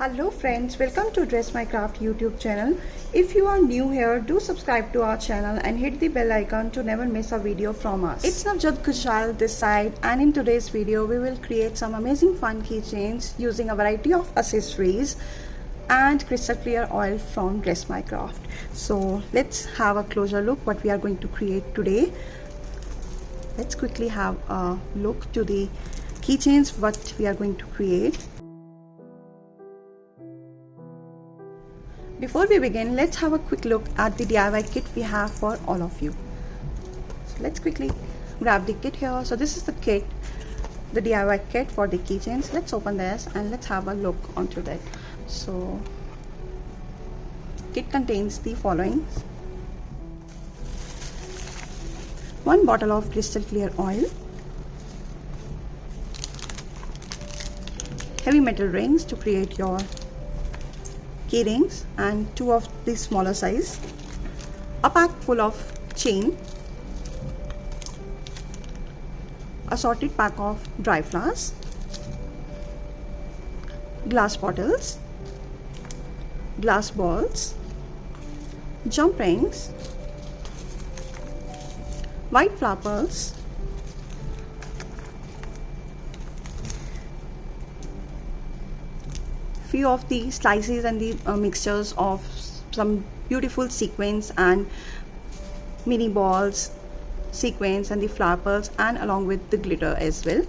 Hello friends, welcome to Dress My Craft YouTube channel. If you are new here, do subscribe to our channel and hit the bell icon to never miss a video from us. It's Navjot Kushal this side and in today's video we will create some amazing fun keychains using a variety of accessories and crystal clear oil from Dress My Craft. So let's have a closer look what we are going to create today. Let's quickly have a look to the keychains what we are going to create. Before we begin, let's have a quick look at the DIY kit we have for all of you. So let's quickly grab the kit here. So this is the kit, the DIY kit for the keychains. Let's open this and let's have a look onto that. So kit contains the following. One bottle of crystal clear oil, heavy metal rings to create your key rings and two of the smaller size. A pack full of chain. Assorted pack of dry flowers. Glass bottles. Glass balls. Jump rings. White flowers of the slices and the uh, mixtures of some beautiful sequins and mini balls sequins and the flower pearls and along with the glitter as well.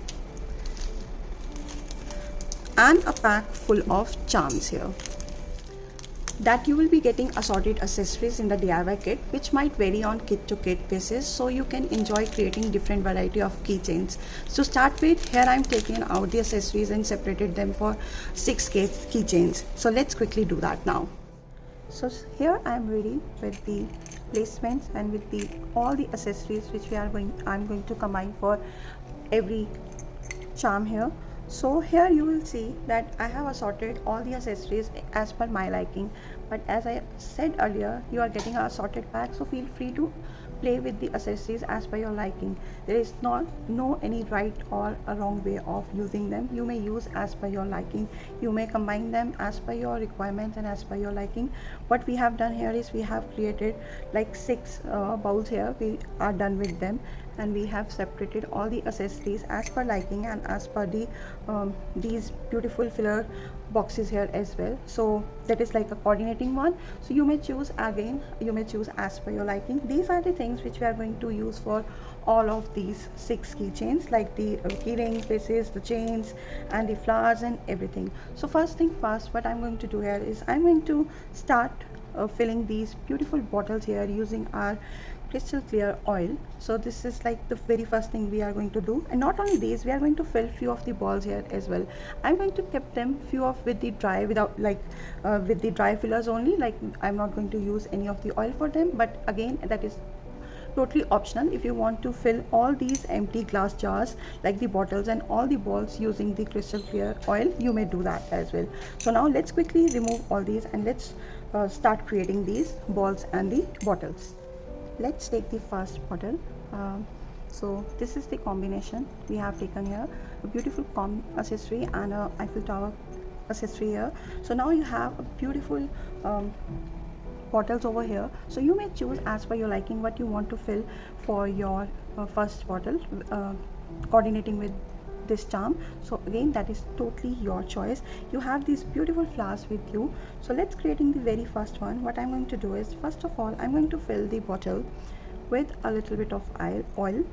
And a pack full of charms here that you will be getting assorted accessories in the DIY kit which might vary on kit to kit basis so you can enjoy creating different variety of keychains. So start with here I am taking out the accessories and separated them for 6 keychains. So let's quickly do that now. So here I am ready with the placements and with the all the accessories which we are going I'm going to combine for every charm here so here you will see that I have assorted all the accessories as per my liking. But as I said earlier you are getting a assorted pack so feel free to play with the accessories as per your liking. There is not no any right or a wrong way of using them. You may use as per your liking. You may combine them as per your requirements and as per your liking. What we have done here is we have created like six uh, bowls here. We are done with them and we have separated all the accessories as per liking and as per the um, these beautiful filler boxes here as well. So that is like a coordinating one. So you may choose again you may choose as per your liking. These are the things which we are going to use for all of these six keychains like the uh, key ring pieces the chains and the flowers and everything. So first thing first what i'm going to do here is i'm going to start uh, filling these beautiful bottles here using our crystal clear oil. So this is like the very first thing we are going to do. And not only these we are going to fill few of the balls here as well. I'm going to keep them few of with the dry without like uh, with the dry fillers only. Like i'm not going to use any of the oil for them. But again that is totally optional. If you want to fill all these empty glass jars like the bottles and all the balls using the crystal clear oil you may do that as well. So now let's quickly remove all these and let's uh, start creating these balls and the bottles. Let's take the first bottle. Um, so this is the combination we have taken here. A beautiful com accessory and a Eiffel Tower accessory here. So now you have a beautiful um, bottles over here. So you may choose as per your liking what you want to fill for your uh, first bottle uh, coordinating with this charm. So again that is totally your choice. You have these beautiful flowers with you. So let's creating the very first one. What i'm going to do is first of all i'm going to fill the bottle with a little bit of oil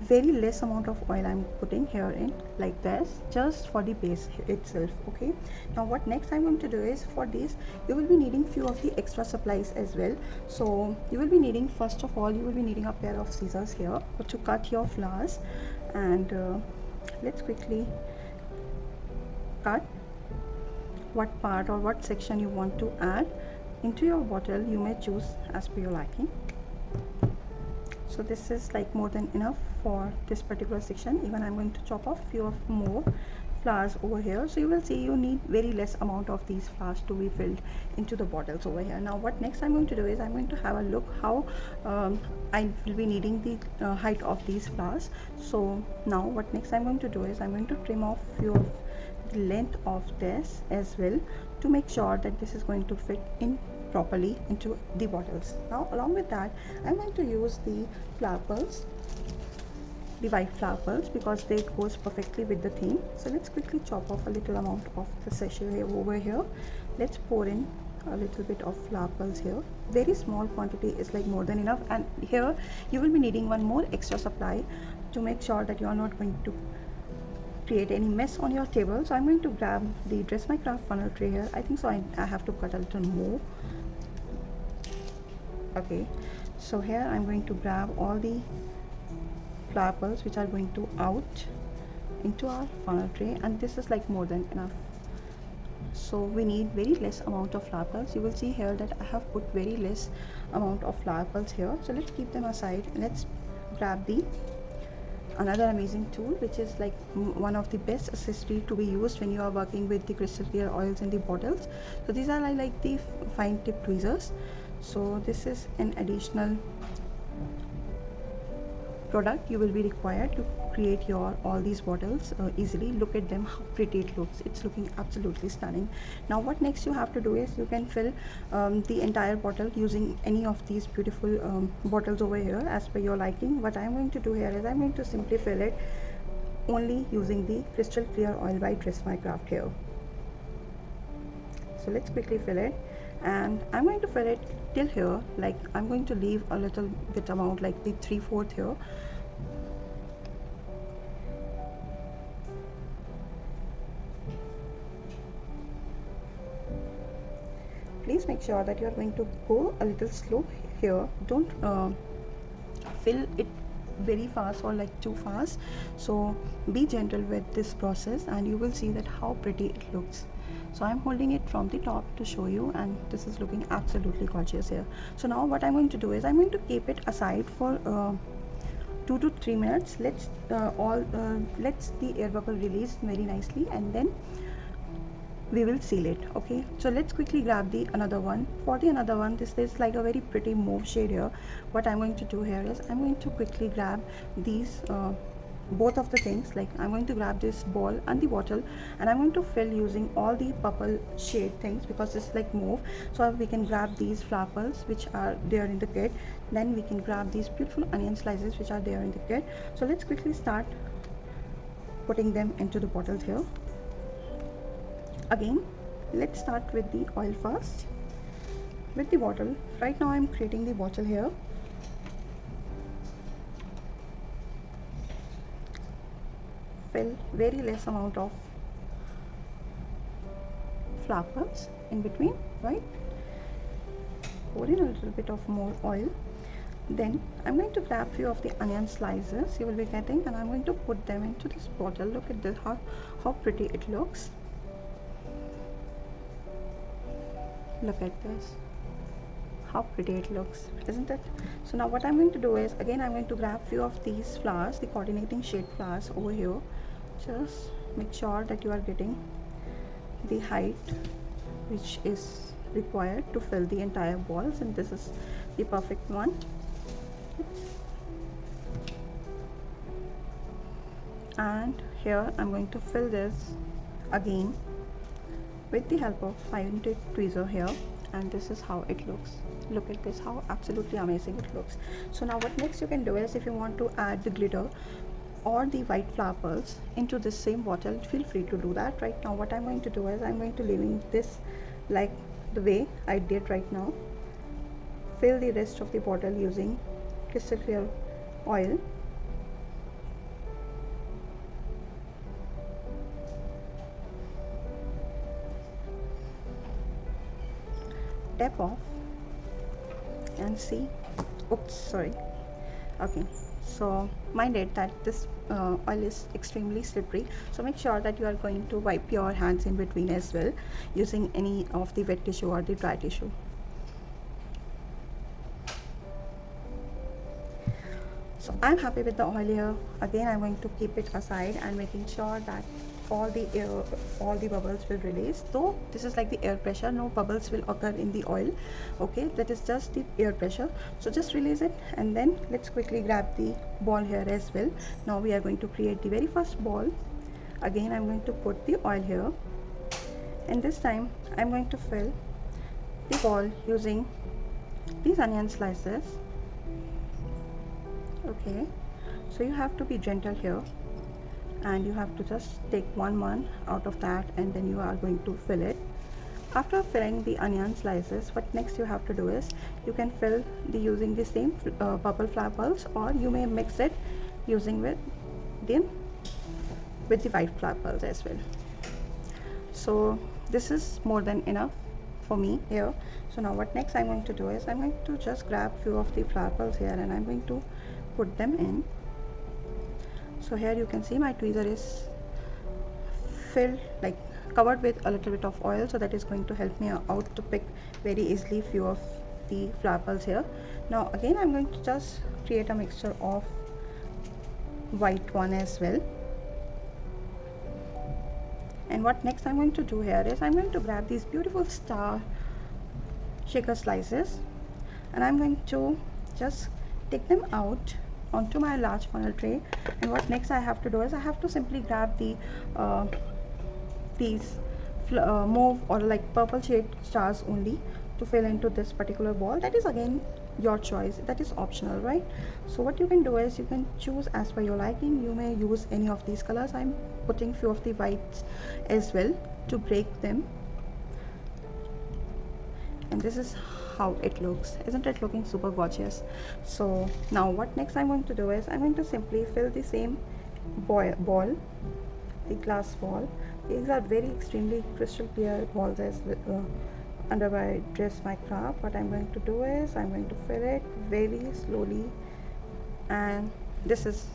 very less amount of oil i'm putting here in like this just for the base itself okay? Now what next i'm going to do is for this you will be needing few of the extra supplies as well. So you will be needing first of all you will be needing a pair of scissors here to cut your flowers. And uh, let's quickly cut what part or what section you want to add into your bottle. You may choose as per your liking. So this is like more than enough for this particular section. Even i'm going to chop off few of more flowers over here. So you will see you need very less amount of these flowers to be filled into the bottles over here. Now what next i'm going to do is i'm going to have a look how um, i will be needing the uh, height of these flowers. So now what next i'm going to do is i'm going to trim off few of the length of this as well to make sure that this is going to fit in properly into the bottles. Now along with that I'm going to use the flower pearls the white flower pearls because they goes perfectly with the theme. So let's quickly chop off a little amount of the sachet over here. Let's pour in a little bit of flower pearls here. Very small quantity is like more than enough. And here you will be needing one more extra supply to make sure that you are not going to create any mess on your table. So i'm going to grab the dress my craft funnel tray here. I think so. I, I have to cut a little more. Okay. So here i'm going to grab all the flower pearls which are going to out into our funnel tray and this is like more than enough. So we need very less amount of flower pearls you will see here that i have put very less amount of flower pearls here. So let's keep them aside. Let's grab the another amazing tool which is like one of the best accessory to be used when you are working with the crystal clear oils in the bottles. So these are like, like the fine tip tweezers. So this is an additional product you will be required to create your all these bottles uh, easily. Look at them how pretty it looks. It's looking absolutely stunning. Now what next you have to do is you can fill um, the entire bottle using any of these beautiful um, bottles over here as per your liking. What i'm going to do here is i'm going to simply fill it only using the crystal clear oil by dress my craft here. So let's quickly fill it and I'm going to fill it till here. Like I'm going to leave a little bit amount like the 3 4th here. Please make sure that you are going to go a little slow here. Don't uh, fill it very fast or like too fast. So be gentle with this process and you will see that how pretty it looks so i'm holding it from the top to show you and this is looking absolutely gorgeous here. So now what i'm going to do is i'm going to keep it aside for uh, two to three minutes. Let's uh, all uh, let's the air bubble release very nicely and then we will seal it okay? So let's quickly grab the another one. For the another one this is like a very pretty mauve shade here. What i'm going to do here is i'm going to quickly grab these uh, both of the things like i'm going to grab this ball and the bottle and i'm going to fill using all the purple shade things because it's like mauve. So we can grab these flowers which are there in the kit. Then we can grab these beautiful onion slices which are there in the kit. So let's quickly start putting them into the bottles here. Again let's start with the oil first. With the bottle right now i'm creating the bottle here very less amount of flowers in between right? Pour in a little bit of more oil. Then I'm going to grab few of the onion slices you will be getting and I'm going to put them into this bottle. Look at this how how pretty it looks. Look at this how pretty it looks isn't it? So now what I'm going to do is again I'm going to grab few of these flowers the coordinating shade flowers over here. Just make sure that you are getting the height which is required to fill the entire walls and this is the perfect one. And here I'm going to fill this again with the help of fine tip tweezer here and this is how it looks. Look at this how absolutely amazing it looks. So now what next you can do is if you want to add the glitter or the white flower pearls into the same bottle feel free to do that. Right now what i'm going to do is i'm going to leaving this like the way i did right now. Fill the rest of the bottle using crystal clear oil tap off and see. Oops sorry. Okay so mind it that this uh, oil is extremely slippery. So make sure that you are going to wipe your hands in between as well using any of the wet tissue or the dry tissue. So i'm happy with the oil here. Again i'm going to keep it aside and making sure that all the air all the bubbles will release. Though this is like the air pressure. No bubbles will occur in the oil. Okay that is just the air pressure. So just release it and then let's quickly grab the ball here as well. Now we are going to create the very first ball. Again I'm going to put the oil here. And this time I'm going to fill the ball using these onion slices. Okay so you have to be gentle here and you have to just take one one out of that and then you are going to fill it. After filling the onion slices what next you have to do is you can fill the using the same uh, purple flower pearls or you may mix it using with them with the white flower pearls as well. So this is more than enough for me here. So now what next i'm going to do is i'm going to just grab few of the flower pearls here and i'm going to put them in so here you can see my tweezer is filled like covered with a little bit of oil. So that is going to help me out to pick very easily few of the flower pearls here. Now again i'm going to just create a mixture of white one as well. And what next I'm going to do here is I'm going to grab these beautiful star shaker slices and I'm going to just take them out onto my large funnel tray. And what next I have to do is I have to simply grab the uh, these uh, mauve or like purple shade stars only to fill into this particular ball. That is again your choice. That is optional right? So what you can do is you can choose as per your liking. You may use any of these colors. I'm putting few of the whites as well to break them. And this is how it looks. Isn't it looking super gorgeous? So now what next i'm going to do is i'm going to simply fill the same ball, the glass ball. These are very extremely crystal clear balls as uh, under my dress my craft. What I'm going to do is I'm going to fill it very slowly. And this is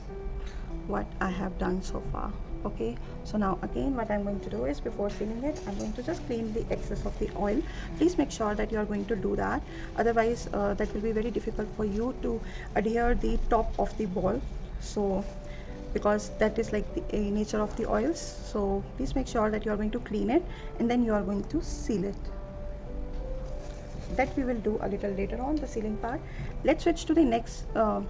what I have done so far okay so now again what I'm going to do is before sealing it I'm going to just clean the excess of the oil. Please make sure that you are going to do that. Otherwise uh, that will be very difficult for you to adhere the top of the ball. So because that is like the uh, nature of the oils. So please make sure that you are going to clean it and then you are going to seal it. That we will do a little later on the sealing part. Let's switch to the next uh,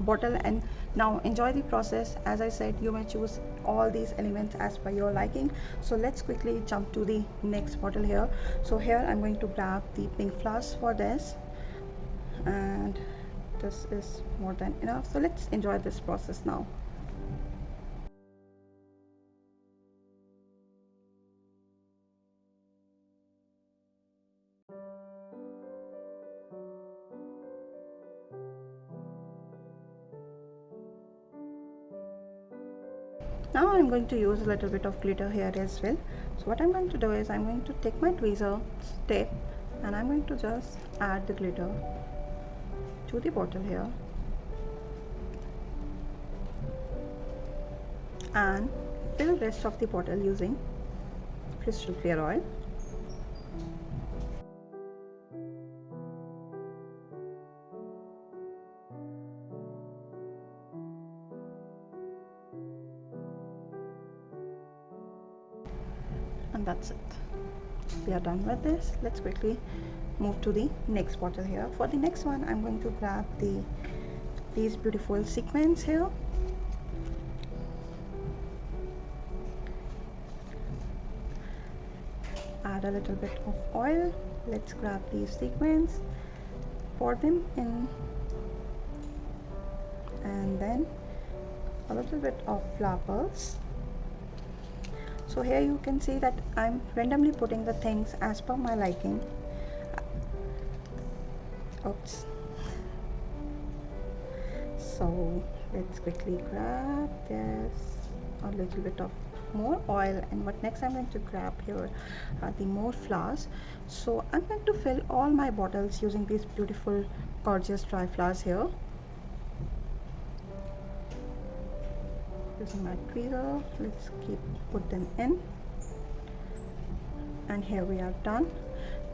bottle and now enjoy the process. As i said you may choose all these elements as per your liking. So let's quickly jump to the next bottle here. So here i'm going to grab the pink flowers for this. And this is more than enough. So let's enjoy this process now going to use a little bit of glitter here as well. So what I'm going to do is I'm going to take my tweezer tip and I'm going to just add the glitter to the bottle here. And fill rest of the bottle using crystal clear oil and that's it. We are done with this. Let's quickly move to the next bottle here. For the next one i'm going to grab the these beautiful sequins here. Add a little bit of oil. Let's grab these sequins pour them in. And then a little bit of flowers so here you can see that I'm randomly putting the things as per my liking. Oops. So let's quickly grab this. A little bit of more oil. And what next I'm going to grab here are the more flowers. So I'm going to fill all my bottles using these beautiful gorgeous dry flowers here using my tweezer let's keep put them in. And here we are done.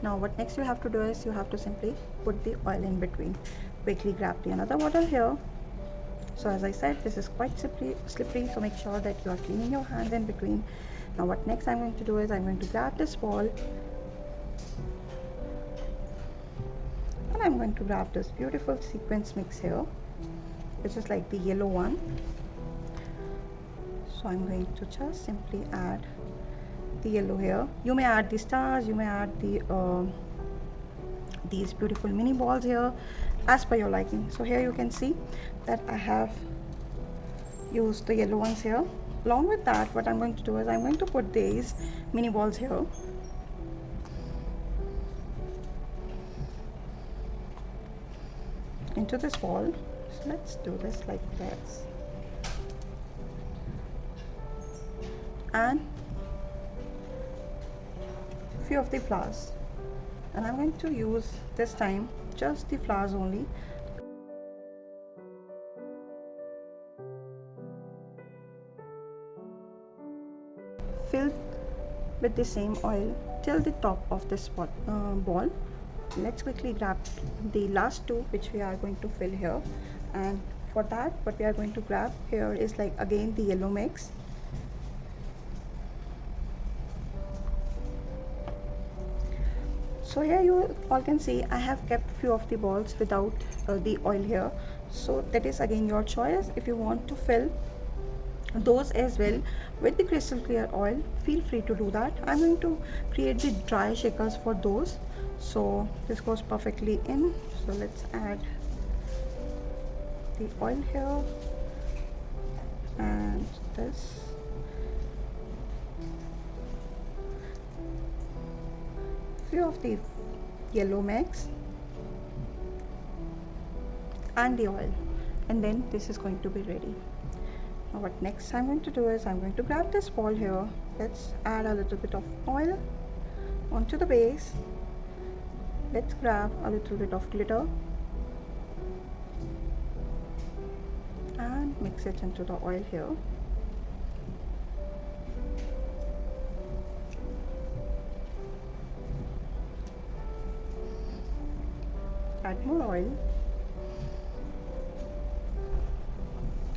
Now what next you have to do is you have to simply put the oil in between. Quickly grab the another bottle here. So as I said this is quite slippery, slippery so make sure that you are cleaning your hands in between. Now what next I'm going to do is I'm going to grab this ball. And I'm going to grab this beautiful sequins mix here which is like the yellow one so I'm going to just simply add the yellow here. You may add the stars you may add the uh, these beautiful mini balls here as per your liking. So here you can see that I have used the yellow ones here. Along with that what I'm going to do is I'm going to put these mini balls here. Into this ball. So let's do this like this and few of the flowers. And I'm going to use this time just the flowers only. Fill with the same oil till the top of this spot, uh, ball. Let's quickly grab the last two which we are going to fill here. And for that what we are going to grab here is like again the yellow mix so here you all can see I have kept few of the balls without uh, the oil here. So that is again your choice. If you want to fill those as well with the crystal clear oil feel free to do that. I'm going to create the dry shakers for those. So this goes perfectly in. So let's add the oil here and this few of the yellow mix and the oil. And then this is going to be ready. Now what next I'm going to do is I'm going to grab this ball here. Let's add a little bit of oil onto the base. Let's grab a little bit of glitter and mix it into the oil here oil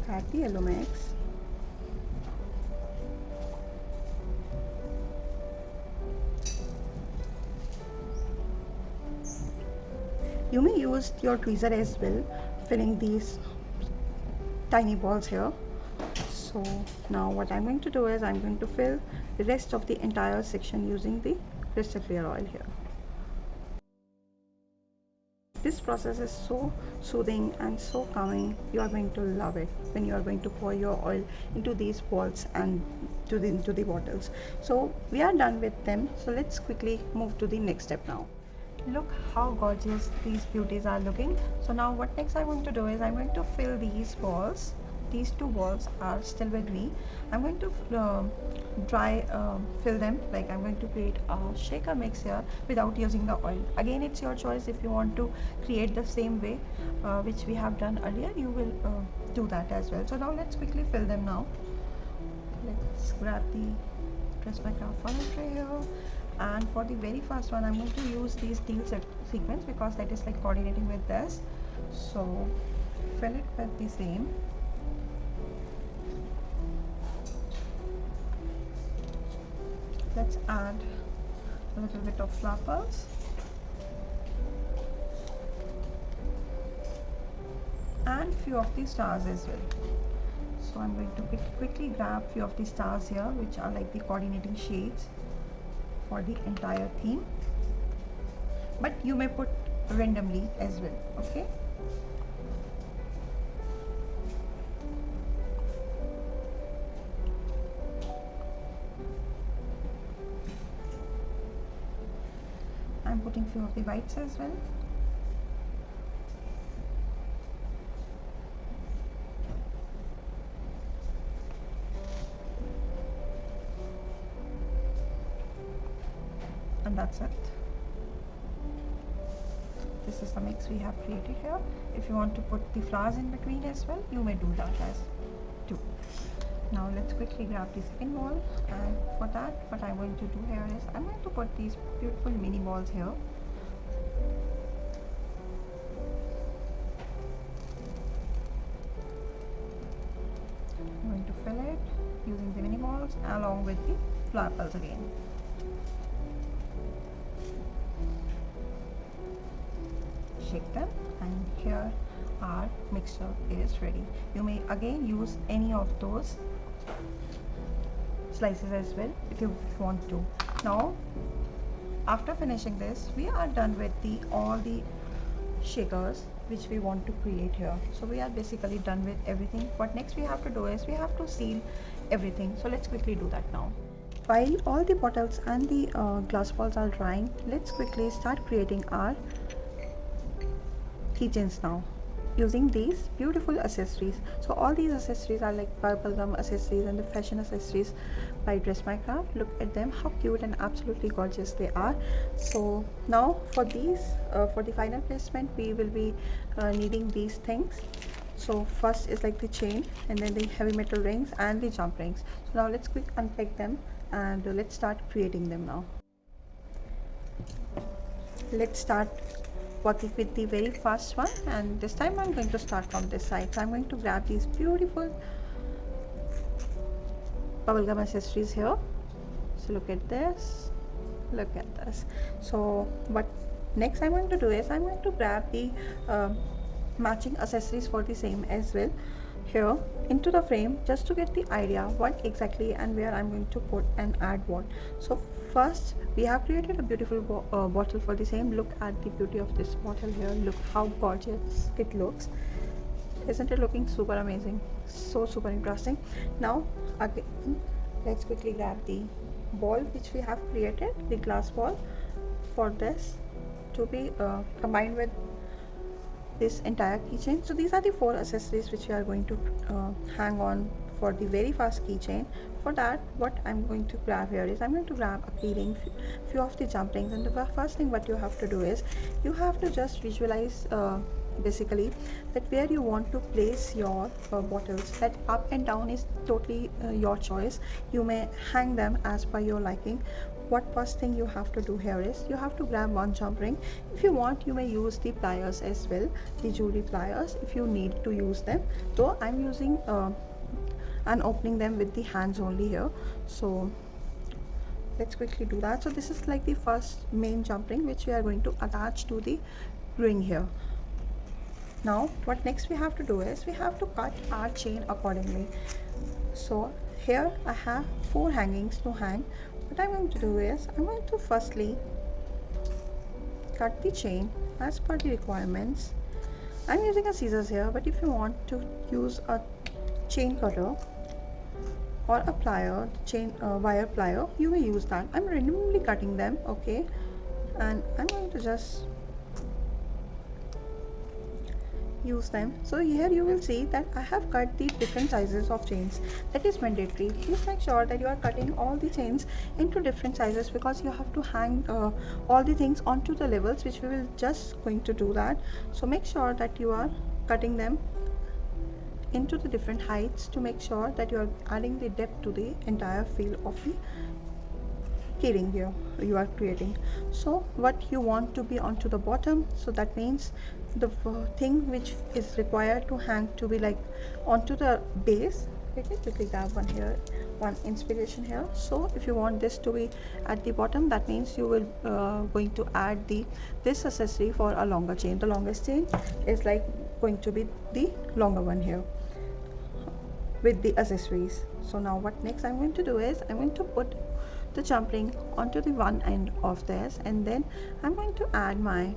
add the mix you may use your tweezer as well filling these tiny balls here. So now what I'm going to do is I'm going to fill the rest of the entire section using the crystal clear oil here this process is so soothing and so calming. You are going to love it when you are going to pour your oil into these balls and to the into the bottles. So we are done with them. So let's quickly move to the next step now. Look how gorgeous these beauties are looking. So now what next i'm going to do is i'm going to fill these balls these two balls are still with me. I'm going to uh, dry uh, fill them. Like I'm going to create a shaker mix here without using the oil. Again it's your choice if you want to create the same way uh, which we have done earlier. You will uh, do that as well. So now let's quickly fill them now. Let's grab the dress my craft funnel tray here. And for the very first one I'm going to use the steel sequins because that is like coordinating with this. So fill it with the same let's add a little bit of flappers and few of the stars as well. So I'm going to quickly grab few of the stars here which are like the coordinating shades for the entire theme. But you may put randomly as well okay of the whites as well and that's it. This is the mix we have created here if you want to put the flowers in between as well you may do that as too. Now let's quickly grab the second ball. And for that what I'm going to do here is I'm going to put these beautiful mini balls here I'm going to fill it using the mini balls along with the flower pearls again. Shake them and here our mixture is ready. You may again use any of those slices as well if you want to. Now after finishing this we are done with the all the shakers which we want to create here. So we are basically done with everything. What next we have to do is we have to seal everything. So let's quickly do that now. While all the bottles and the uh, glass balls are drying let's quickly start creating our keychains now using these beautiful accessories. So all these accessories are like bubblegum accessories and the fashion accessories by dress my craft look at them how cute and absolutely gorgeous they are. So now for these uh, for the final placement we will be uh, needing these things. So first is like the chain and then the heavy metal rings and the jump rings. So now let's quick unpack them and let's start creating them now. Let's start working with the very first one and this time I'm going to start from this side. So I'm going to grab these beautiful bubblegum accessories here. So look at this. Look at this. So what next I'm going to do is I'm going to grab the uh, matching accessories for the same as well here into the frame just to get the idea what exactly and where I'm going to put and add what. So first we have created a beautiful bo uh, bottle for the same. Look at the beauty of this bottle here. Look how gorgeous it looks. Isn't it looking super amazing so super interesting. Now again let's quickly grab the ball which we have created the glass ball for this to be uh, combined with this entire keychain. So these are the four accessories which we are going to uh, hang on for the very first keychain. For that what i'm going to grab here is i'm going to grab a keyring few of the jump rings. And the first thing what you have to do is you have to just visualize uh, basically that where you want to place your uh, bottles that up and down is totally uh, your choice. You may hang them as per your liking. What first thing you have to do here is you have to grab one jump ring. If you want you may use the pliers as well the jewelry pliers if you need to use them. So i'm using uh, and opening them with the hands only here. So let's quickly do that. So this is like the first main jump ring which we are going to attach to the ring here now what next we have to do is we have to cut our chain accordingly. So here I have four hangings to hang. What I'm going to do is I'm going to firstly cut the chain as per the requirements. I'm using a scissors here but if you want to use a chain cutter or a plier chain uh, wire plier you may use that. I'm randomly cutting them okay? And i'm going to just use them. So here you will see that i have cut the different sizes of chains. That is mandatory. Please make sure that you are cutting all the chains into different sizes because you have to hang uh, all the things onto the levels which we will just going to do that. So make sure that you are cutting them into the different heights to make sure that you are adding the depth to the entire feel of the keyring here you are creating. So what you want to be onto the bottom so that means the thing which is required to hang to be like onto the base. Okay quickly grab one here one inspiration here. So if you want this to be at the bottom that means you will uh, going to add the this accessory for a longer chain. The longest chain is like going to be the longer one here with the accessories. So now what next i'm going to do is i'm going to put the jump ring onto the one end of this and then i'm going to add my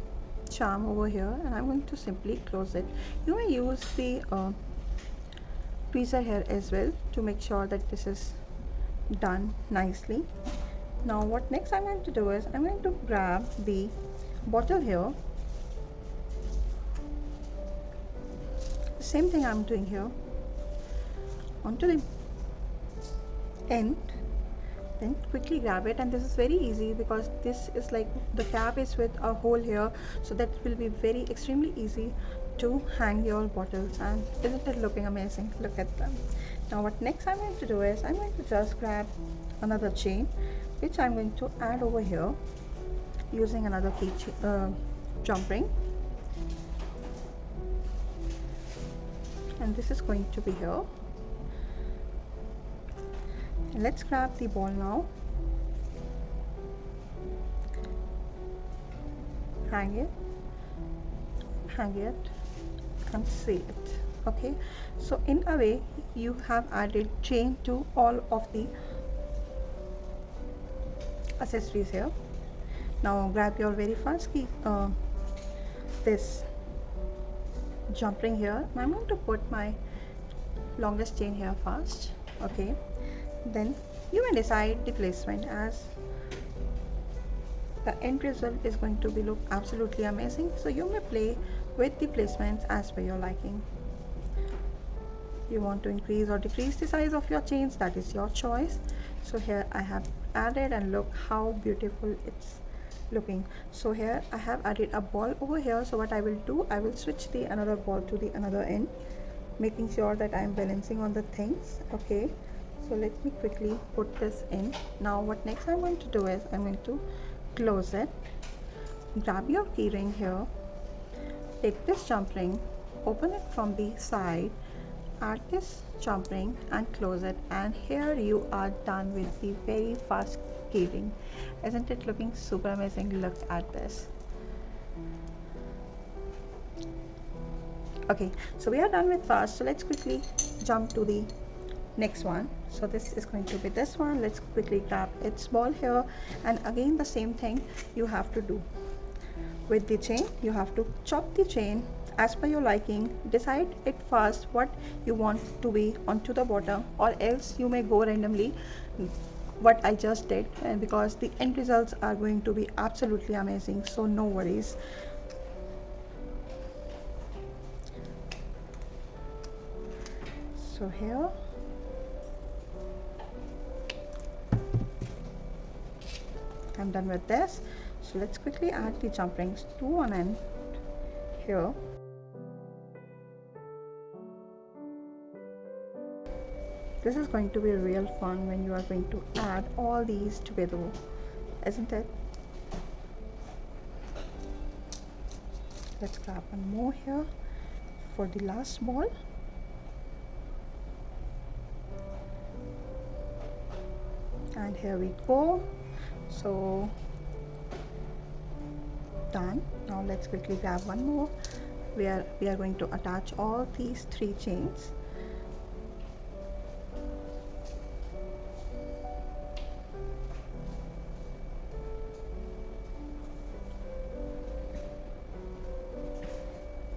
charm over here and i'm going to simply close it. You may use the uh, tweezer here as well to make sure that this is done nicely. Now what next i'm going to do is i'm going to grab the bottle here. Same thing i'm doing here. Onto the end then quickly grab it. And this is very easy because this is like the cap is with a hole here. So that will be very extremely easy to hang your bottles. And isn't it looking amazing? Look at them. Now what next i'm going to do is i'm going to just grab another chain which i'm going to add over here using another key uh, jump ring. And this is going to be here let's grab the ball now. Hang it. Hang it and seal it. Okay? So in a way you have added chain to all of the accessories here. Now grab your very first key uh, this jump ring here. I'm going to put my longest chain here first. Okay then you may decide the placement as the end result is going to be look absolutely amazing. So you may play with the placements as per your liking. You want to increase or decrease the size of your chains that is your choice. So here I have added and look how beautiful it's looking. So here I have added a ball over here. So what I will do I will switch the another ball to the another end making sure that I am balancing on the things okay so let me quickly put this in. Now what next I'm going to do is I'm going to close it. Grab your keyring here. Take this jump ring open it from the side add this jump ring and close it. And here you are done with the very fast keyring. Isn't it looking super amazing? Look at this. Okay so we are done with fast so let's quickly jump to the next one. So this is going to be this one. Let's quickly grab its ball here. And again the same thing you have to do. With the chain you have to chop the chain as per your liking. Decide it first what you want to be onto the bottom or else you may go randomly. What I just did and because the end results are going to be absolutely amazing. So no worries. So here I'm done with this. So let's quickly add the jump rings to one end here. This is going to be real fun when you are going to add all these together isn't it? Let's grab one more here for the last ball. And here we go so done. Now let's quickly grab one more. We are we are going to attach all these three chains.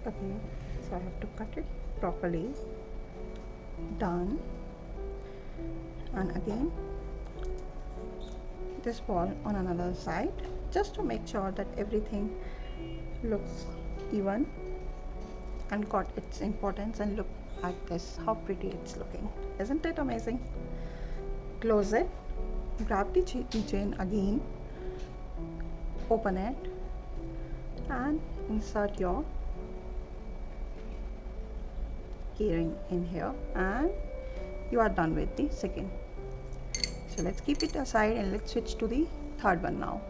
Okay so I have to cut it properly on another side just to make sure that everything looks even and got its importance and look at this. How pretty it's looking. Isn't it amazing? Close it. Grab the chain again. Open it. And insert your keyring in here. And you are done with the second so let's keep it aside and let's switch to the third one now.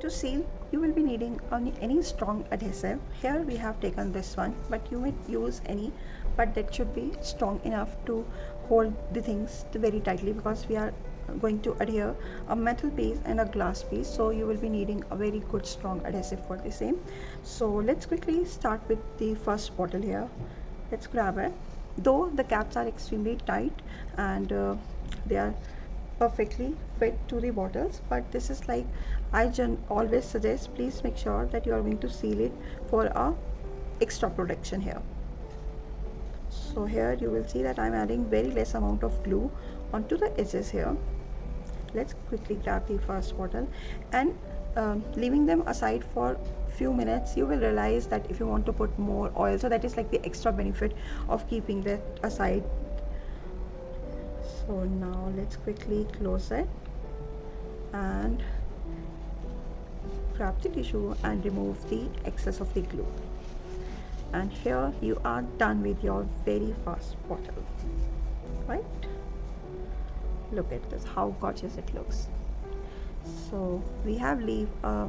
To seal you will be needing only any strong adhesive. Here we have taken this one but you may use any but that should be strong enough to hold the things very tightly because we are going to adhere a metal piece and a glass piece. So you will be needing a very good strong adhesive for the same. So let's quickly start with the first bottle here. Let's grab it. Though the caps are extremely tight and uh, they are perfectly fit to the bottles but this is like I always suggest please make sure that you are going to seal it for a extra protection here. So here you will see that I'm adding very less amount of glue onto the edges here. Let's quickly grab the first bottle and um, leaving them aside for few minutes you will realize that if you want to put more oil so that is like the extra benefit of keeping that aside so now let's quickly close it and grab the tissue and remove the excess of the glue. And here you are done with your very first bottle. Right? Look at this how gorgeous it looks. So we have leave a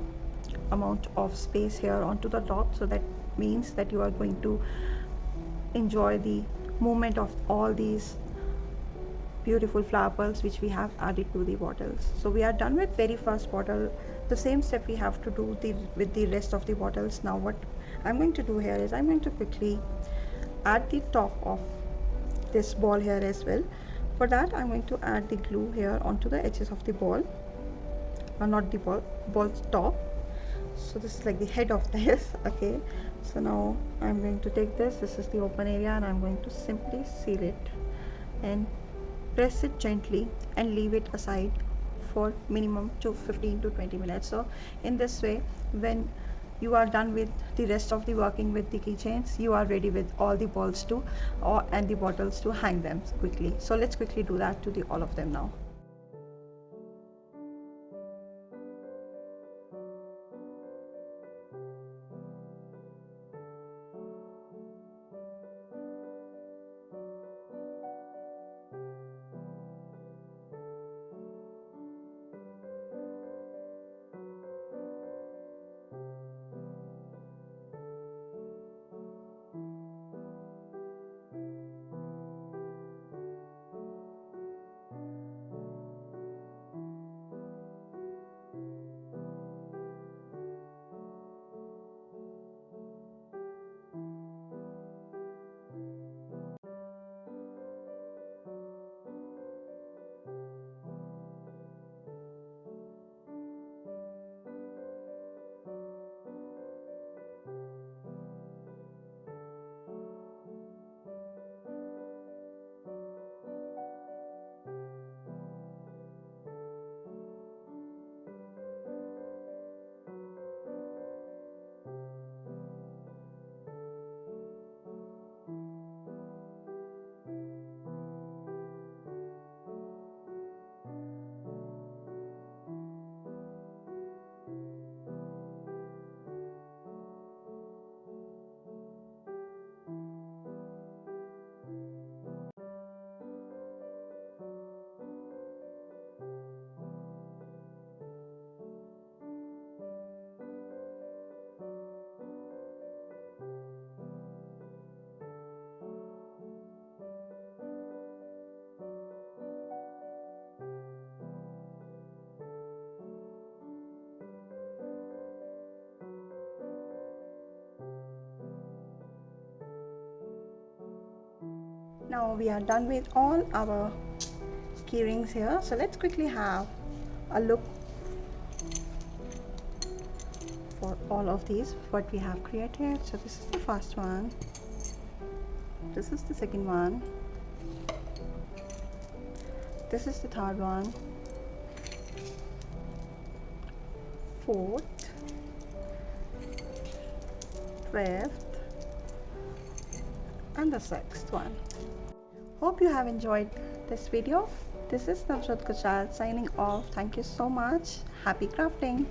amount of space here onto the top. So that means that you are going to enjoy the movement of all these beautiful flower pearls which we have added to the bottles. So we are done with very first bottle. The same step we have to do the with the rest of the bottles. Now what i'm going to do here is i'm going to quickly add the top of this ball here as well. For that i'm going to add the glue here onto the edges of the ball. Or not the ball ball top. So this is like the head of this okay? So now I'm going to take this. This is the open area and I'm going to simply seal it and press it gently and leave it aside for minimum to 15 to 20 minutes. So in this way when you are done with the rest of the working with the keychains you are ready with all the balls to or and the bottles to hang them quickly. So let's quickly do that to the all of them now now we are done with all our key rings here. So let's quickly have a look for all of these what we have created. So this is the first one. This is the second one. This is the third one. Fourth. Fifth. And the sixth one hope you have enjoyed this video. This is Navjot Kuchal signing off. Thank you so much. Happy crafting